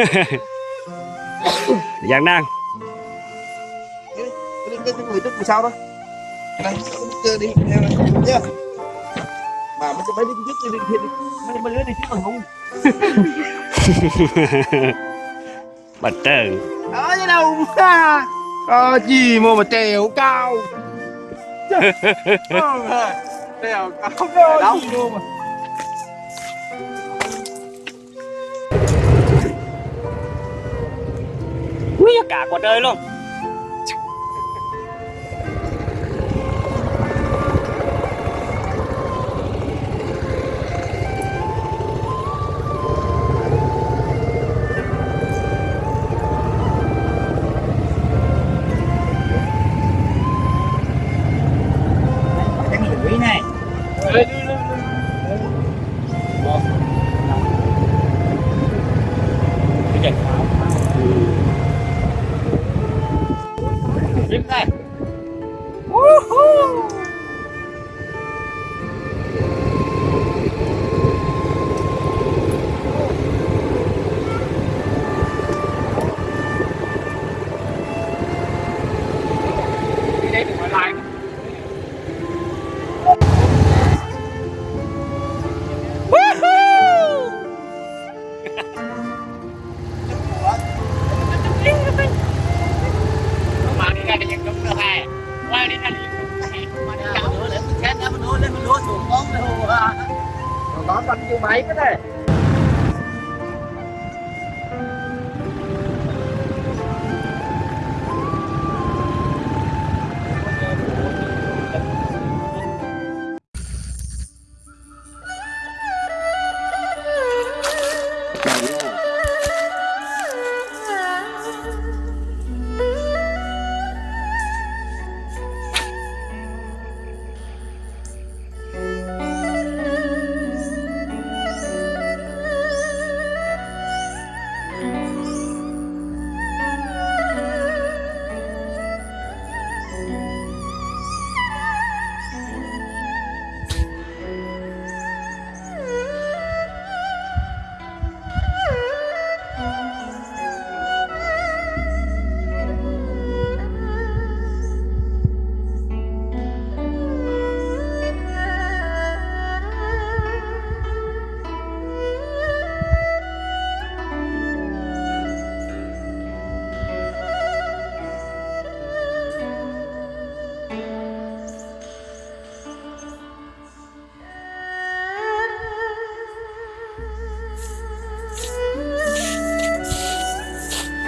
Giang đang cái cái cái người người sau đó đây chơi đi này nhá mà mấy mấy đi trước đi đi mấy mấy đứa đi trước còn không Bật trơn ở dưới đâu có gì mà mà trèo cao trèo cao đâu mà cả quả trời luôn.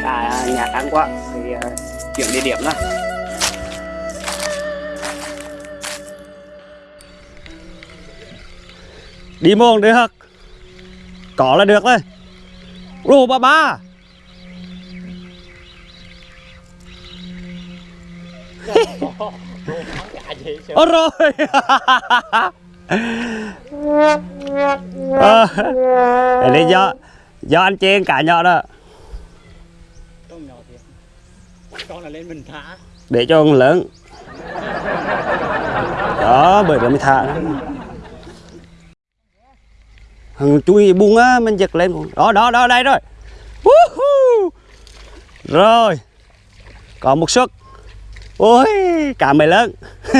À nhạc ăn quá Thì uh, chuyển địa điểm đó Đi môn được hả? Có là được thôi Lô ba ba. Ôi rồi. Ờ, Để lý do Do anh trên cả nhỏ đó con là lên mình thả. Để cho con lớn. Đó bởi vậy mới thả. Hằng chui buông á mình giật lên. Đó đó đó đây rồi. Woohoo! rồi. Còn một suất. Ôi cả mày lớn.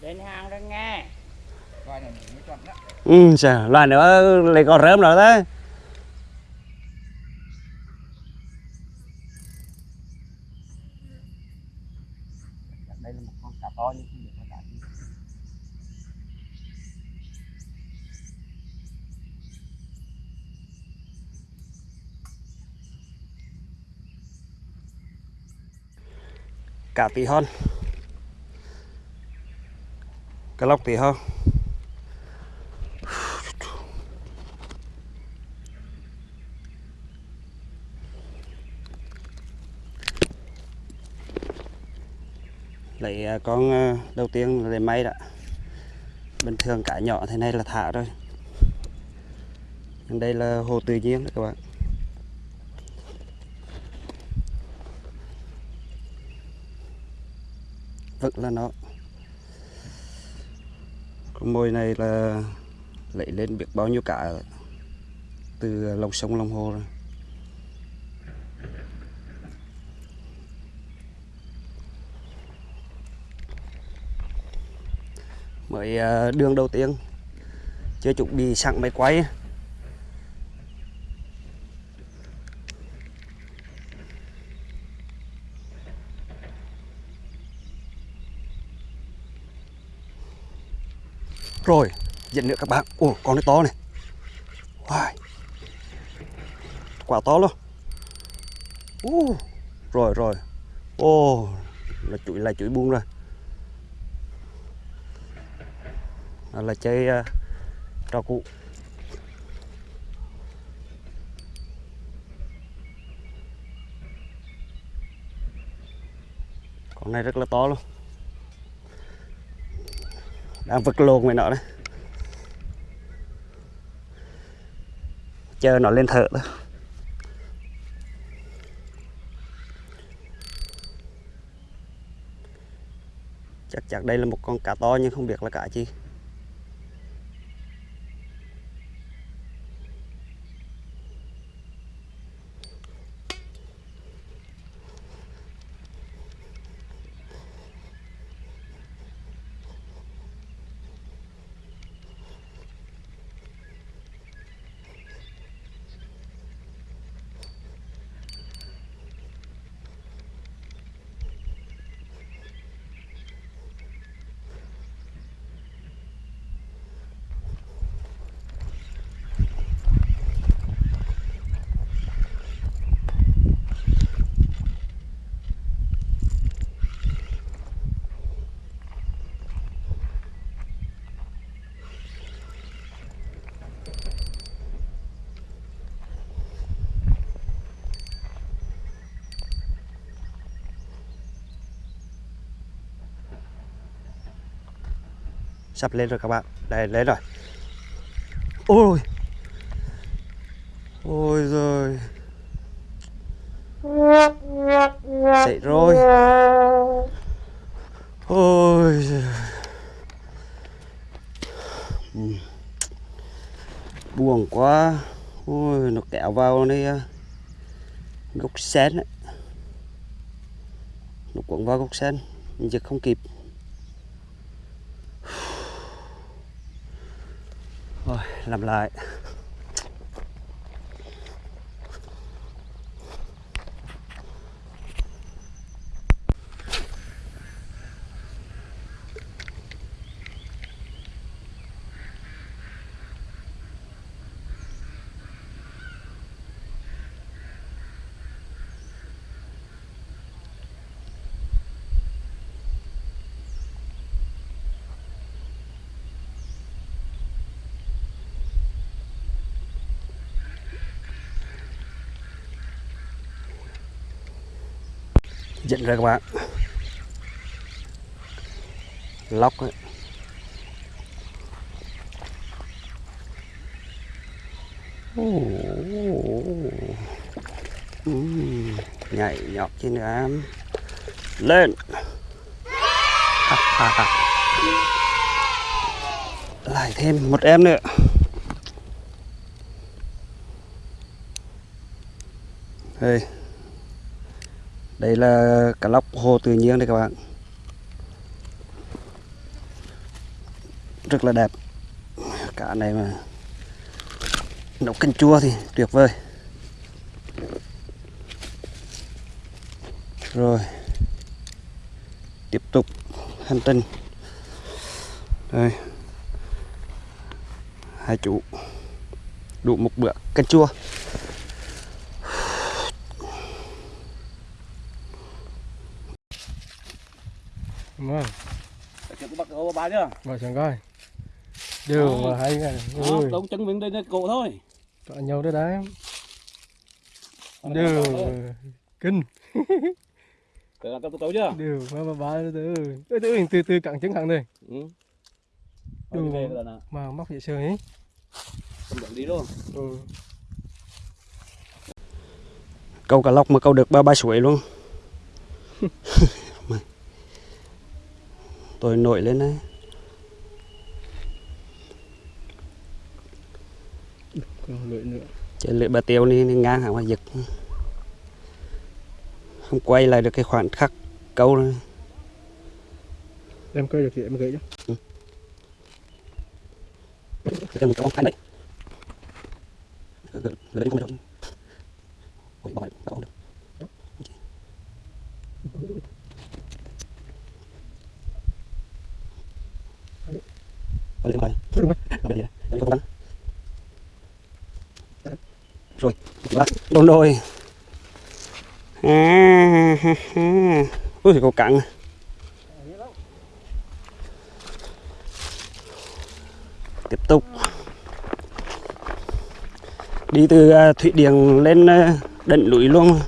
Lên hàng đó nghe. Ừ loài nữa lại còn rớm rồi đấy đây là một con cá to nhưng không được con cá gì cả tí hon. Cá lóc tí hon. Lấy à, con à, đầu tiên là lấy may đã. Bình thường cả nhỏ thế này là thả rồi. Đây là hồ tự nhiên đấy các bạn. Vẫn là nó. Con mồi này là lấy lên biết bao nhiêu cả từ lòng sông lòng hồ rồi. Mới à, đường đầu tiên. Chưa chuẩn bị sẵn máy quay. Rồi dẫn nữa các bạn. Ồ con này to này. Wow. quả to luôn. Uh. rồi rồi. Ô là chuỗi là chuỗi buông rồi. Đó là chơi uh, trò cụ con này rất là to luôn đang vật lộn với nó đấy chờ nó lên thở đó, chắc chắc đây là một con cá to nhưng không biết là cá chi. Sắp lên rồi các bạn. Đây, lên rồi. Ôi. Ôi rồi chạy rồi. Ôi giời. Ừ. Buồn quá. Ôi, nó kẹo vào đây à. gốc sen ấy. nó cuốn vào gốc sen giờ không kịp. Rồi, làm lại. Dẫn ra các bạn. Lóc ấy. Ừ, nhảy nhọt trên em lên. Lại thêm một em nữa. Đây đây là cá lóc hồ tự nhiên đây các bạn. Rất là đẹp. Cá này mà nấu canh chua thì tuyệt vời. Rồi, tiếp tục hành trình. Đây, hai chú đủ một bữa canh chua. Chưa? vào chẳng coi. Đều Ờ. mà hay. Ờ, Ui, đống chân mình đây đây cổ thôi. tọa nhau đấy đấy. Là kinh, Tự làm tôi chưa? đều mà bà bà từ từ từ từ từ cẳng trứng cẳng đây. Ừ. Nè. Mà móc dễ sờ ấy. Đi luôn. Ừ. câu cá lóc mà câu được ba ba suối luôn tôi nổi lên đấy còn lưỡi nữa. Lưỡi bà tiêu này ngang hả mà giật Không quay lại được cái khoảnh khắc câu này. em coi được thì em gửi cho Cái một con hai đấy. Lưỡi không được. Ôi, bỏ không được. Bỏ lên coi Bỏ lên đây không bắn Rồi, bắt đồn đôi à, ha, ha. Ui, có cặn. Tiếp tục. Đi từ à, Thụy Điển lên à, đỉnh núi luôn.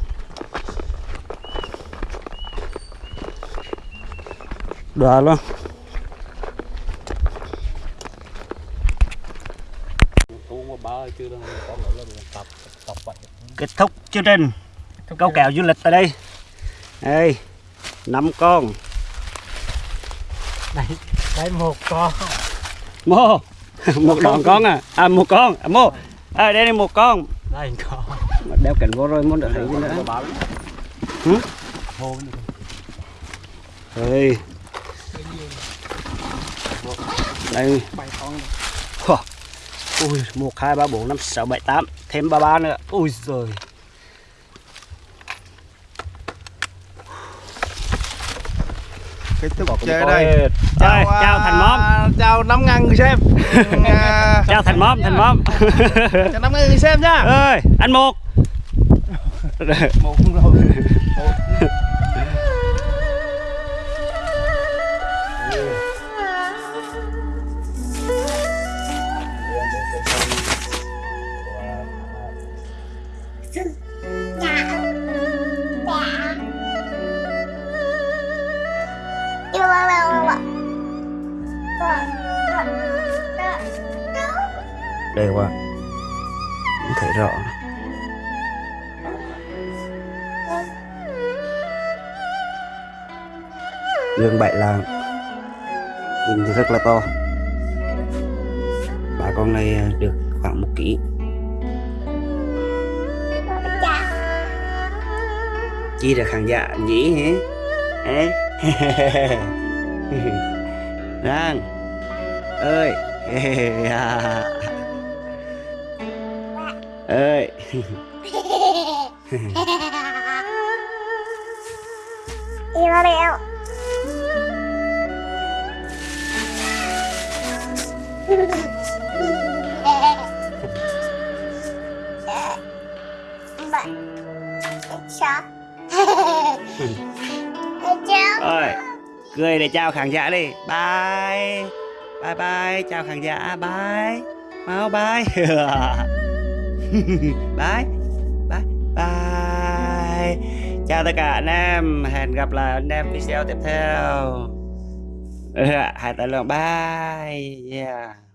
Đoà luôn Cú mà ba chưa đâu có nữa lên tập tập vậy. kết thúc chương trình. Câu kèo. du lịch tại đây. Đây năm con. Đây, đây một con. mô một đoạn con à. À một con. À, mô. À, đây là một con. Đây con. Mà đeo cảnh vô rồi muốn được thấy gì nữa. Hử? Đây. Đây. Ui một hai ba bốn năm sáu bảy tám. Thêm ba ba nữa. Ui rồi kết thúc chơi đây. đây chào, chào thành móm. chào năm ngàn người xem. À, chào thành móm thành móm. Chào năm ngàn người xem nhá ơi anh một. Một rồi đây qua. Cũng thấy rõ lương bại là nhìn thì rất là to. Bà con này được khoảng một ký. Chi là khán giả nhỉ, hả? Ê? Rang ơi. À ơi ơi cười để chào khán giả đi. Bye. Bye bye chào khán giả. Bye. Mau bye bye. Bye. Bye. Chào tất cả anh em. Hẹn gặp lại anh em video tiếp theo. Hẹn tay luôn. Bye. Yeah.